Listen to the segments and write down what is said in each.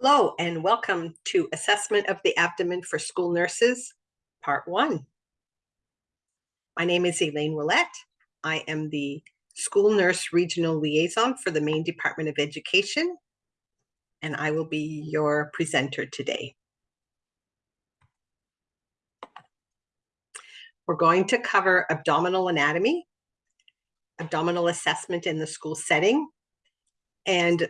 Hello and welcome to Assessment of the Abdomen for School Nurses, Part 1. My name is Elaine Willette. I am the School Nurse Regional Liaison for the Maine Department of Education, and I will be your presenter today. We're going to cover abdominal anatomy, abdominal assessment in the school setting, and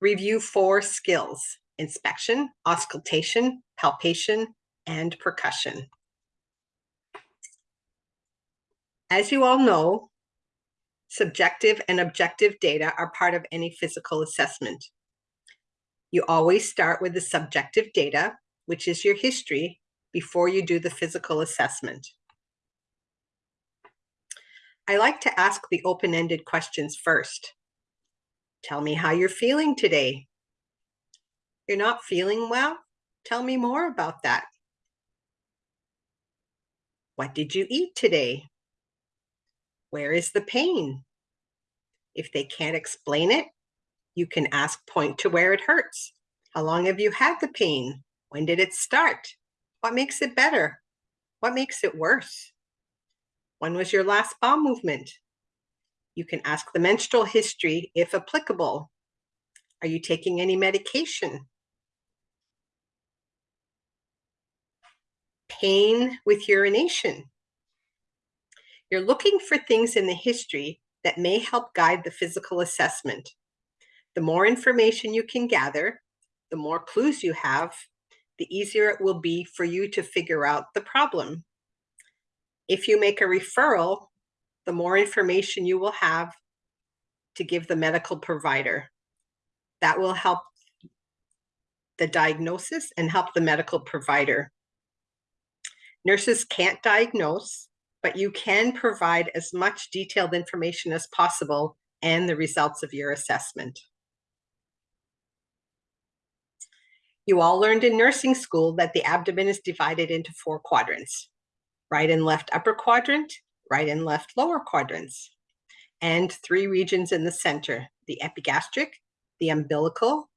Review four skills, inspection, auscultation, palpation, and percussion. As you all know, subjective and objective data are part of any physical assessment. You always start with the subjective data, which is your history, before you do the physical assessment. I like to ask the open-ended questions first. Tell me how you're feeling today. You're not feeling well? Tell me more about that. What did you eat today? Where is the pain? If they can't explain it, you can ask point to where it hurts. How long have you had the pain? When did it start? What makes it better? What makes it worse? When was your last bowel movement? You can ask the menstrual history if applicable. Are you taking any medication? Pain with urination. You're looking for things in the history that may help guide the physical assessment. The more information you can gather, the more clues you have, the easier it will be for you to figure out the problem. If you make a referral, the more information you will have to give the medical provider. That will help the diagnosis and help the medical provider. Nurses can't diagnose, but you can provide as much detailed information as possible and the results of your assessment. You all learned in nursing school that the abdomen is divided into four quadrants, right and left upper quadrant, right and left lower quadrants, and three regions in the center, the epigastric, the umbilical,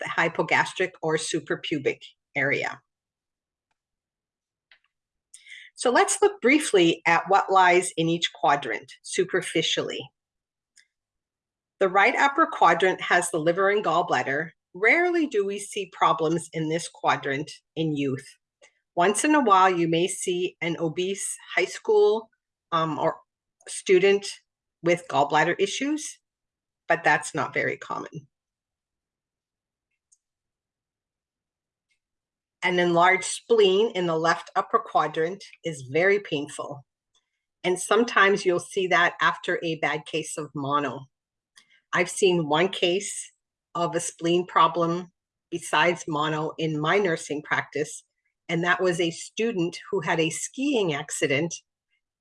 the hypogastric or suprapubic area. So let's look briefly at what lies in each quadrant superficially. The right upper quadrant has the liver and gallbladder. Rarely do we see problems in this quadrant in youth. Once in a while, you may see an obese high school um, or student with gallbladder issues, but that's not very common. An enlarged spleen in the left upper quadrant is very painful. And sometimes you'll see that after a bad case of mono. I've seen one case of a spleen problem besides mono in my nursing practice, and that was a student who had a skiing accident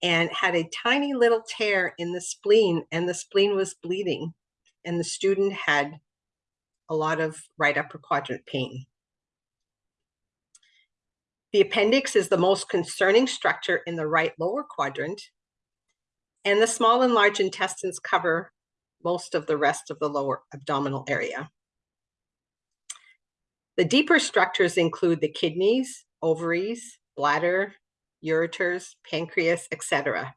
and had a tiny little tear in the spleen and the spleen was bleeding and the student had a lot of right upper quadrant pain. The appendix is the most concerning structure in the right lower quadrant and the small and large intestines cover most of the rest of the lower abdominal area. The deeper structures include the kidneys, ovaries, bladder, ureters, pancreas, etc.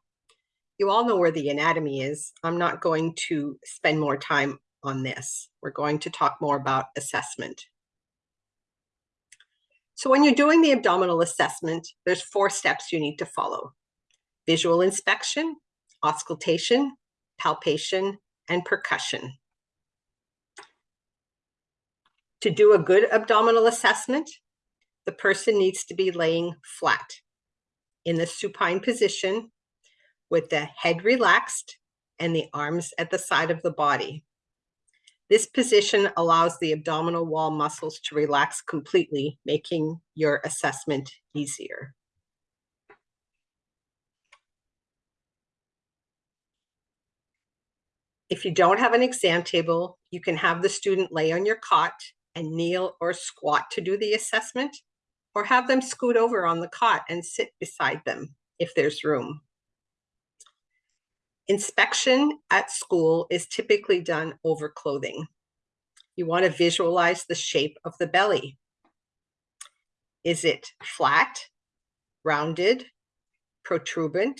You all know where the anatomy is. I'm not going to spend more time on this. We're going to talk more about assessment. So when you're doing the abdominal assessment, there's four steps you need to follow. Visual inspection, auscultation, palpation, and percussion. To do a good abdominal assessment, the person needs to be laying flat in the supine position with the head relaxed and the arms at the side of the body. This position allows the abdominal wall muscles to relax completely, making your assessment easier. If you don't have an exam table, you can have the student lay on your cot and kneel or squat to do the assessment or have them scoot over on the cot and sit beside them if there's room. Inspection at school is typically done over clothing. You want to visualize the shape of the belly. Is it flat, rounded, protuberant,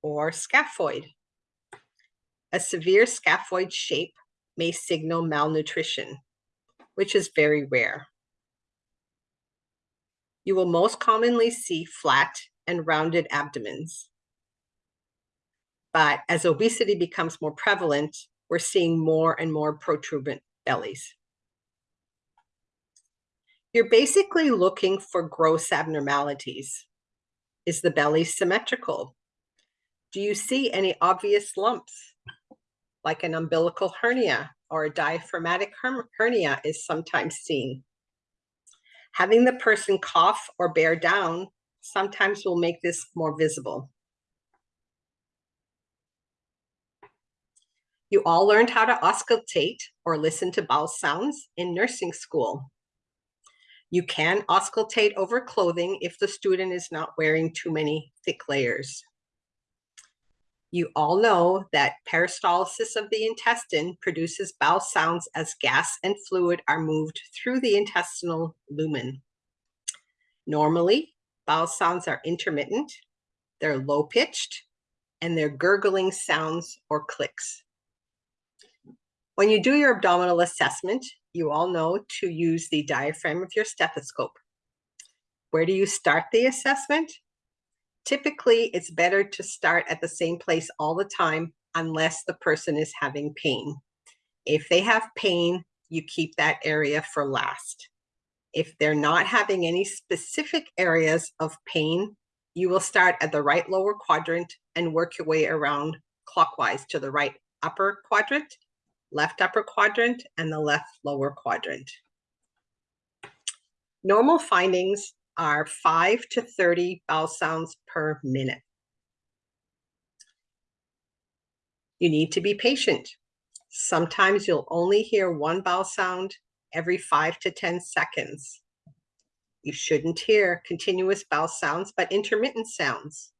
or scaphoid? A severe scaphoid shape may signal malnutrition, which is very rare. You will most commonly see flat and rounded abdomens. But as obesity becomes more prevalent, we're seeing more and more protuberant bellies. You're basically looking for gross abnormalities. Is the belly symmetrical? Do you see any obvious lumps, like an umbilical hernia or a diaphragmatic hernia is sometimes seen? Having the person cough or bear down sometimes will make this more visible. You all learned how to auscultate or listen to bowel sounds in nursing school. You can auscultate over clothing if the student is not wearing too many thick layers. You all know that peristalsis of the intestine produces bowel sounds as gas and fluid are moved through the intestinal lumen. Normally, bowel sounds are intermittent, they're low-pitched, and they're gurgling sounds or clicks. When you do your abdominal assessment, you all know to use the diaphragm of your stethoscope. Where do you start the assessment? Typically, it's better to start at the same place all the time unless the person is having pain. If they have pain, you keep that area for last. If they're not having any specific areas of pain, you will start at the right lower quadrant and work your way around clockwise to the right upper quadrant left upper quadrant and the left lower quadrant. Normal findings are 5 to 30 bowel sounds per minute. You need to be patient. Sometimes you'll only hear one bowel sound every 5 to 10 seconds. You shouldn't hear continuous bowel sounds, but intermittent sounds.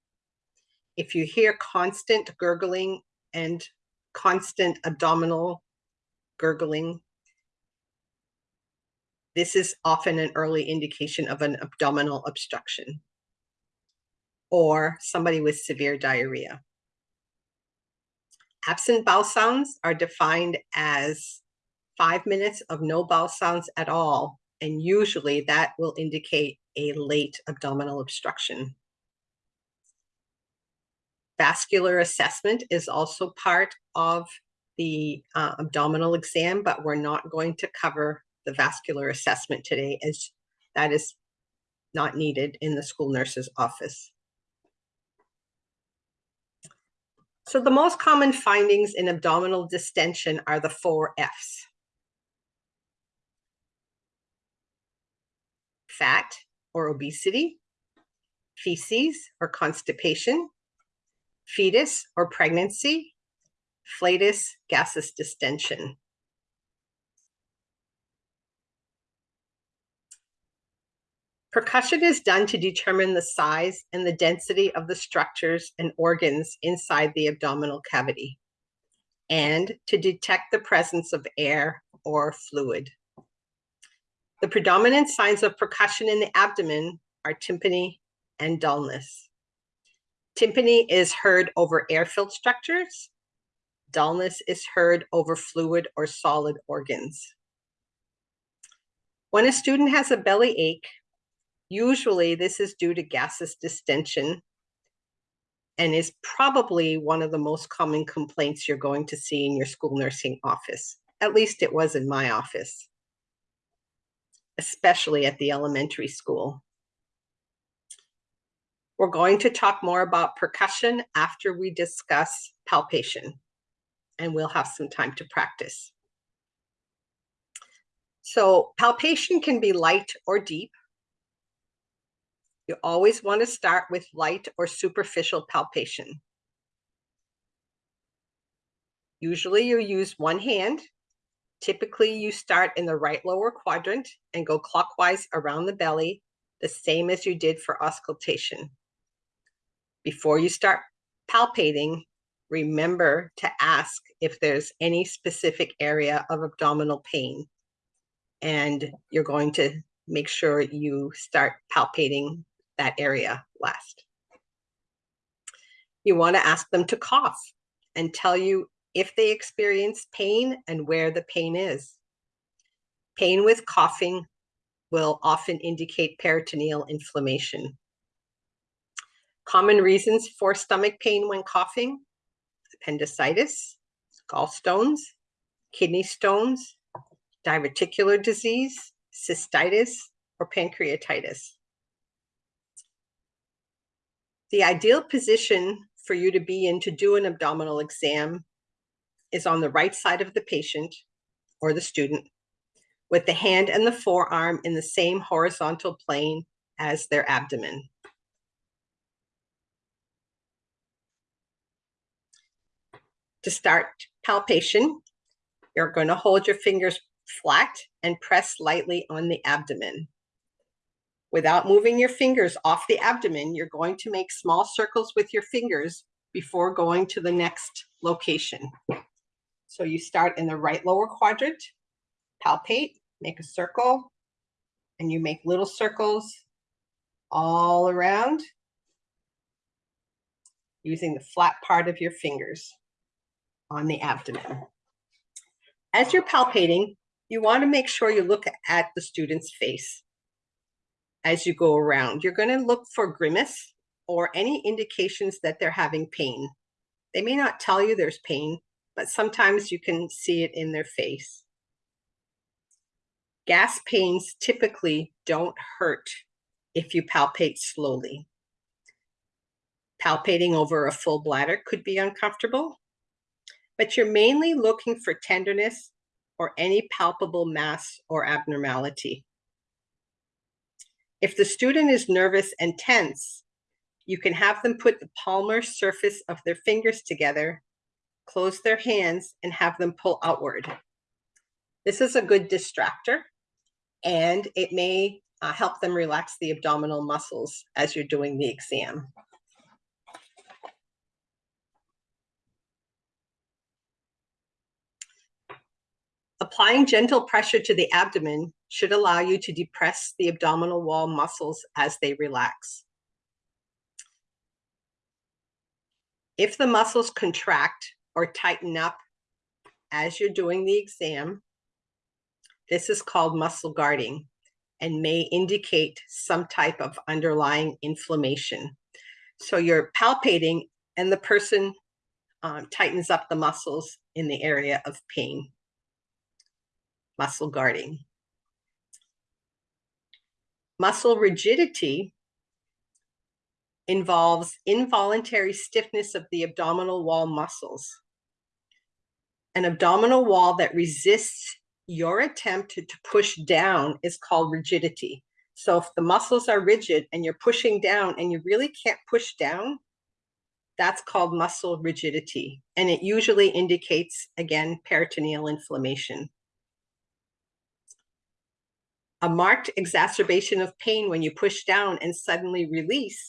If you hear constant gurgling and constant abdominal gurgling. This is often an early indication of an abdominal obstruction or somebody with severe diarrhea. Absent bowel sounds are defined as five minutes of no bowel sounds at all, and usually that will indicate a late abdominal obstruction. Vascular assessment is also part of the uh, abdominal exam, but we're not going to cover the vascular assessment today as that is not needed in the school nurse's office. So the most common findings in abdominal distension are the four F's. Fat or obesity, feces or constipation, fetus or pregnancy, flatus gaseous distension. Percussion is done to determine the size and the density of the structures and organs inside the abdominal cavity and to detect the presence of air or fluid. The predominant signs of percussion in the abdomen are tympany and dullness. Tympany is heard over air-filled structures Dullness is heard over fluid or solid organs. When a student has a belly ache, usually this is due to gaseous distension and is probably one of the most common complaints you're going to see in your school nursing office. At least it was in my office, especially at the elementary school. We're going to talk more about percussion after we discuss palpation and we'll have some time to practice. So palpation can be light or deep. You always want to start with light or superficial palpation. Usually you use one hand. Typically you start in the right lower quadrant and go clockwise around the belly, the same as you did for auscultation. Before you start palpating, remember to ask if there's any specific area of abdominal pain. And you're going to make sure you start palpating that area last. You want to ask them to cough and tell you if they experience pain and where the pain is. Pain with coughing will often indicate peritoneal inflammation. Common reasons for stomach pain when coughing, appendicitis, gallstones, kidney stones, diverticular disease, cystitis, or pancreatitis. The ideal position for you to be in to do an abdominal exam is on the right side of the patient or the student with the hand and the forearm in the same horizontal plane as their abdomen. To start palpation, you're going to hold your fingers flat and press lightly on the abdomen. Without moving your fingers off the abdomen, you're going to make small circles with your fingers before going to the next location. So you start in the right lower quadrant, palpate, make a circle, and you make little circles all around using the flat part of your fingers on the abdomen. As you're palpating, you want to make sure you look at the student's face as you go around. You're going to look for grimace or any indications that they're having pain. They may not tell you there's pain, but sometimes you can see it in their face. Gas pains typically don't hurt if you palpate slowly. Palpating over a full bladder could be uncomfortable, but you're mainly looking for tenderness or any palpable mass or abnormality. If the student is nervous and tense, you can have them put the palmar surface of their fingers together, close their hands, and have them pull outward. This is a good distractor, and it may uh, help them relax the abdominal muscles as you're doing the exam. Applying gentle pressure to the abdomen should allow you to depress the abdominal wall muscles as they relax. If the muscles contract or tighten up as you're doing the exam, this is called muscle guarding and may indicate some type of underlying inflammation. So you're palpating and the person um, tightens up the muscles in the area of pain. Muscle guarding. Muscle rigidity involves involuntary stiffness of the abdominal wall muscles. An abdominal wall that resists your attempt to, push down is called rigidity. So if the muscles are rigid and you're pushing down and you really can't push down, that's called muscle rigidity. And it usually indicates, again, peritoneal inflammation. A marked exacerbation of pain when you push down and suddenly release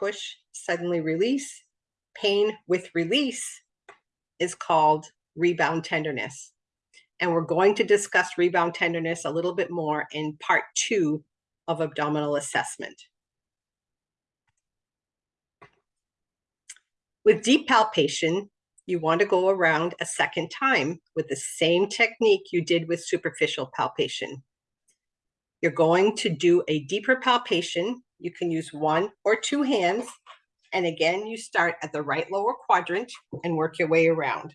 push, suddenly release. Pain with release is called rebound tenderness. And we're going to discuss rebound tenderness a little bit more in part two of abdominal assessment. With deep palpation, you want to go around a second time with the same technique you did with superficial palpation. You're going to do a deeper palpation you can use one or two hands. And again, you start at the right lower quadrant and work your way around.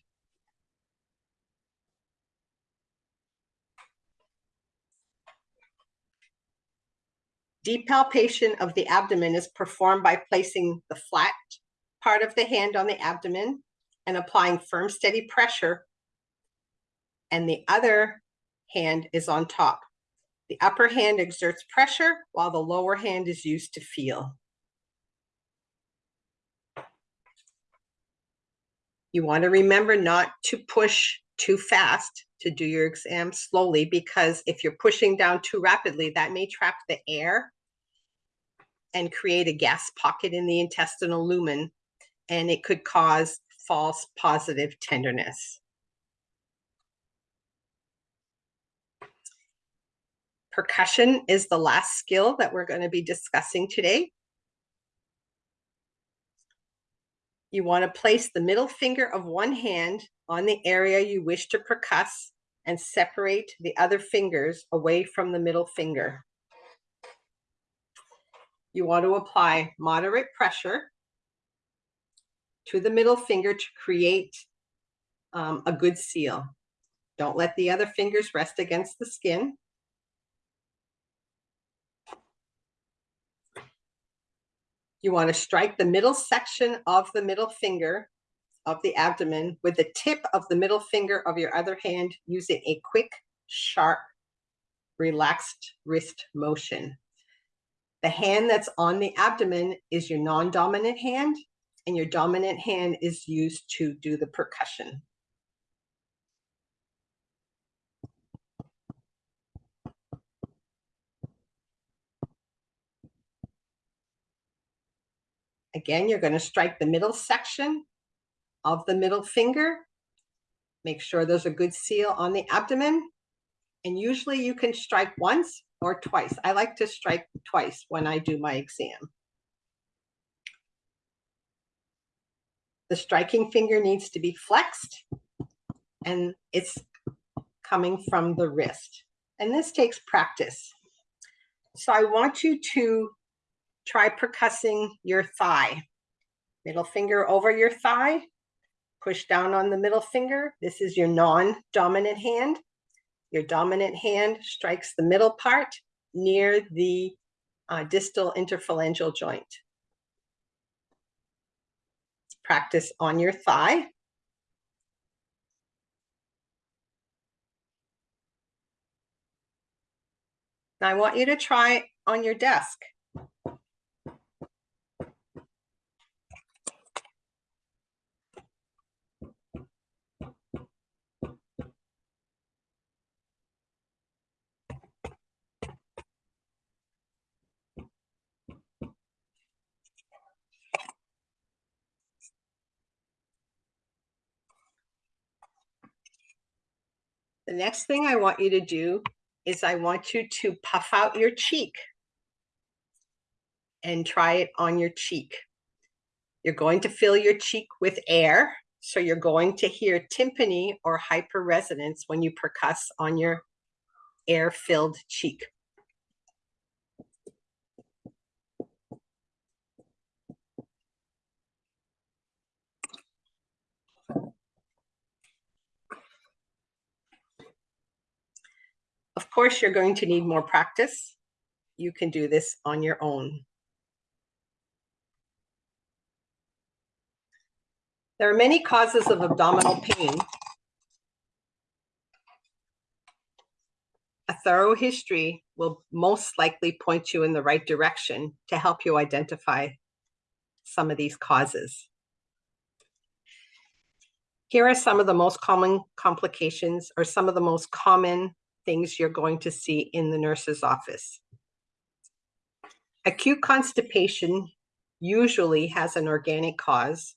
Deep palpation of the abdomen is performed by placing the flat part of the hand on the abdomen and applying firm, steady pressure. And the other hand is on top. The upper hand exerts pressure while the lower hand is used to feel. You want to remember not to push too fast to do your exam slowly because if you're pushing down too rapidly, that may trap the air and create a gas pocket in the intestinal lumen and it could cause false positive tenderness. Percussion is the last skill that we're going to be discussing today. You want to place the middle finger of one hand on the area you wish to percuss and separate the other fingers away from the middle finger. You want to apply moderate pressure to the middle finger to create um, a good seal. Don't let the other fingers rest against the skin. You want to strike the middle section of the middle finger of the abdomen with the tip of the middle finger of your other hand using a quick, sharp, relaxed wrist motion. The hand that's on the abdomen is your non-dominant hand, and your dominant hand is used to do the percussion. Again, you're going to strike the middle section of the middle finger. Make sure there's a good seal on the abdomen. And usually you can strike once or twice. I like to strike twice when I do my exam. The striking finger needs to be flexed and it's coming from the wrist. And this takes practice. So I want you to try percussing your thigh. Middle finger over your thigh, push down on the middle finger. This is your non-dominant hand. Your dominant hand strikes the middle part near the uh, distal interphalangeal joint. Practice on your thigh. Now I want you to try on your desk. The next thing I want you to do is I want you to puff out your cheek and try it on your cheek. You're going to fill your cheek with air. So you're going to hear tympany or hyperresonance when you percuss on your air-filled cheek. Course, you're going to need more practice. You can do this on your own. There are many causes of abdominal pain. A thorough history will most likely point you in the right direction to help you identify some of these causes. Here are some of the most common complications or some of the most common things you're going to see in the nurse's office. Acute constipation usually has an organic cause,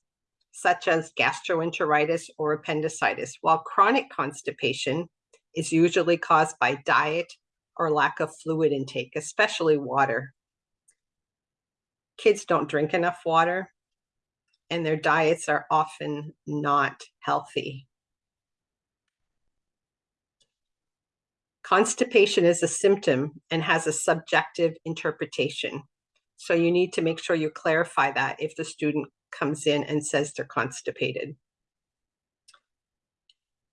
such as gastroenteritis or appendicitis, while chronic constipation is usually caused by diet or lack of fluid intake, especially water. Kids don't drink enough water, and their diets are often not healthy. Constipation is a symptom and has a subjective interpretation. So you need to make sure you clarify that if the student comes in and says they're constipated.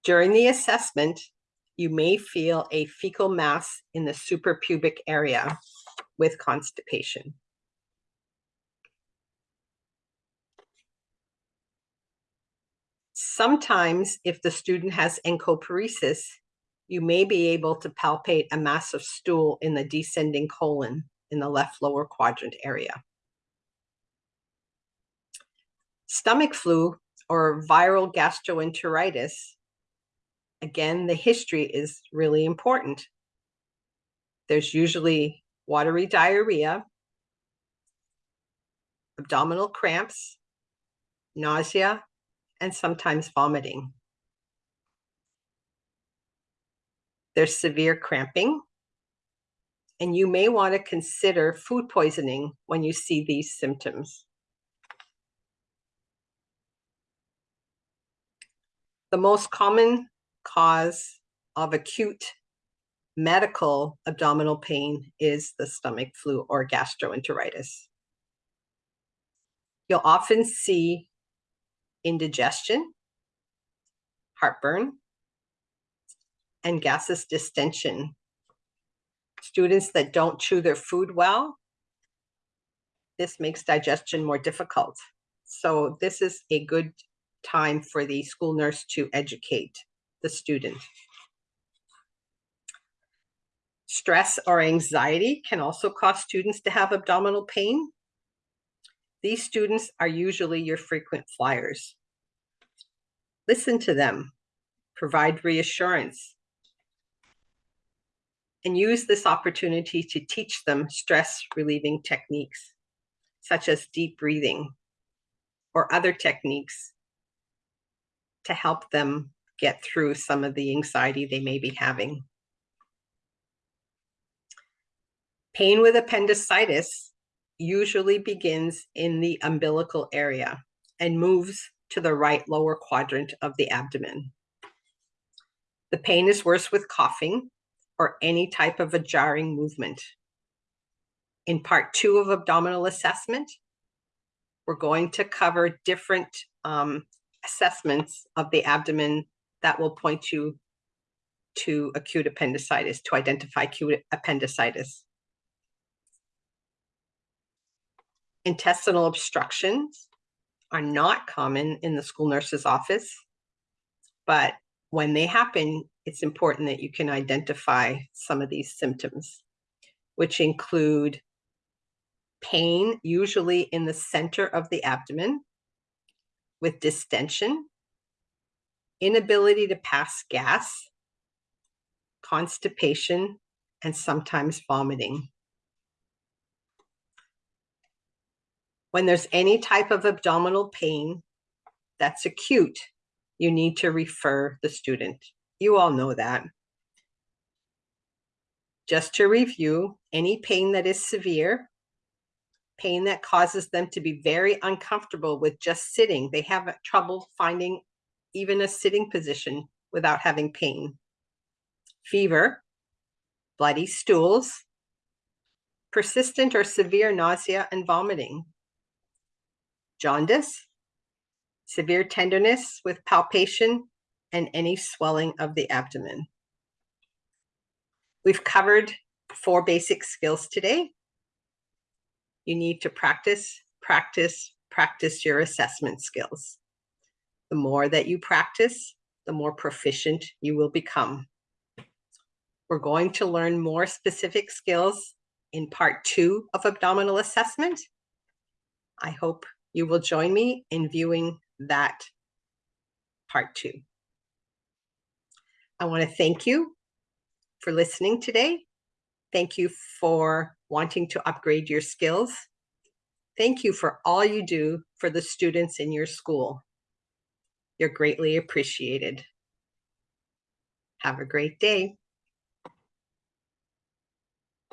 During the assessment, you may feel a fecal mass in the suprapubic area with constipation. Sometimes if the student has encopresis, you may be able to palpate a massive stool in the descending colon in the left lower quadrant area. Stomach flu or viral gastroenteritis, again, the history is really important. There's usually watery diarrhea, abdominal cramps, nausea, and sometimes vomiting. There's severe cramping, and you may want to consider food poisoning when you see these symptoms. The most common cause of acute medical abdominal pain is the stomach flu or gastroenteritis. You'll often see indigestion, heartburn, and gaseous distension. Students that don't chew their food well, this makes digestion more difficult. So this is a good time for the school nurse to educate the student. Stress or anxiety can also cause students to have abdominal pain. These students are usually your frequent flyers. Listen to them, provide reassurance, and use this opportunity to teach them stress relieving techniques, such as deep breathing or other techniques to help them get through some of the anxiety they may be having. Pain with appendicitis usually begins in the umbilical area and moves to the right lower quadrant of the abdomen. The pain is worse with coughing or any type of a jarring movement. In part two of abdominal assessment, we're going to cover different um, assessments of the abdomen that will point you to acute appendicitis, to identify acute appendicitis. Intestinal obstructions are not common in the school nurse's office, but when they happen, it's important that you can identify some of these symptoms, which include pain, usually in the center of the abdomen, with distension, inability to pass gas, constipation, and sometimes vomiting. When there's any type of abdominal pain that's acute, you need to refer the student. You all know that. Just to review, any pain that is severe, pain that causes them to be very uncomfortable with just sitting. They have trouble finding even a sitting position without having pain. Fever, bloody stools, persistent or severe nausea and vomiting, jaundice, severe tenderness with palpation, and any swelling of the abdomen. We've covered four basic skills today. You need to practice, practice, practice your assessment skills. The more that you practice, the more proficient you will become. We're going to learn more specific skills in part two of abdominal assessment. I hope you will join me in viewing that part two. I want to thank you for listening today. Thank you for wanting to upgrade your skills. Thank you for all you do for the students in your school. You're greatly appreciated. Have a great day.